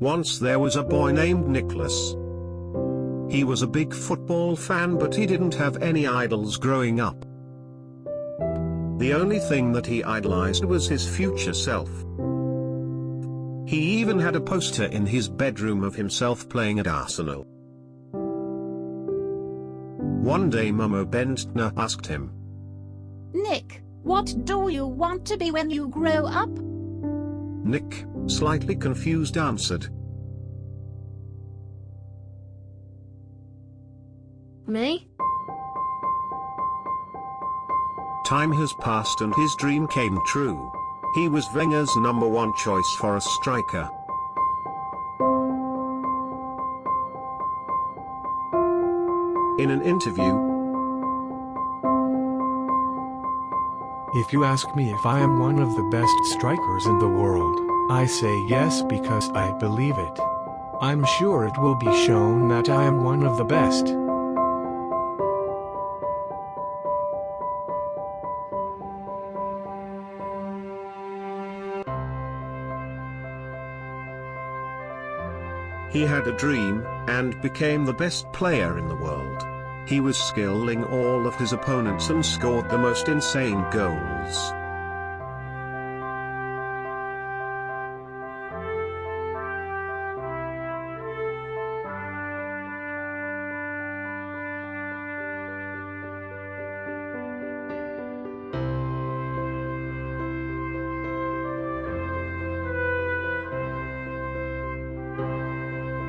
Once there was a boy named Nicholas. He was a big football fan but he didn't have any idols growing up. The only thing that he idolized was his future self. He even had a poster in his bedroom of himself playing at Arsenal. One day Momo Bendtner asked him, Nick, what do you want to be when you grow up? Nick, slightly confused answered, Me? Time has passed and his dream came true. He was Wenger's number one choice for a striker. In an interview, If you ask me if I am one of the best strikers in the world, I say yes because I believe it. I'm sure it will be shown that I am one of the best. he had a dream, and became the best player in the world. He was skilling all of his opponents and scored the most insane goals.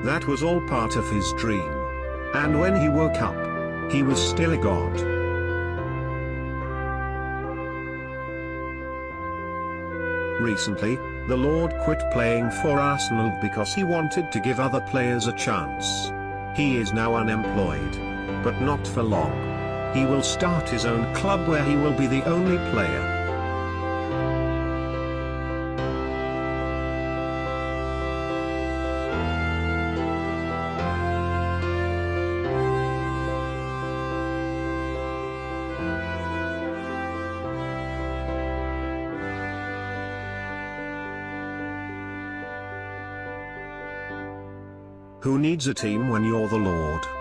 That was all part of his dream. And when he woke up, he was still a god. Recently, the Lord quit playing for Arsenal because he wanted to give other players a chance. He is now unemployed. But not for long. He will start his own club where he will be the only player. Who needs a team when you're the Lord?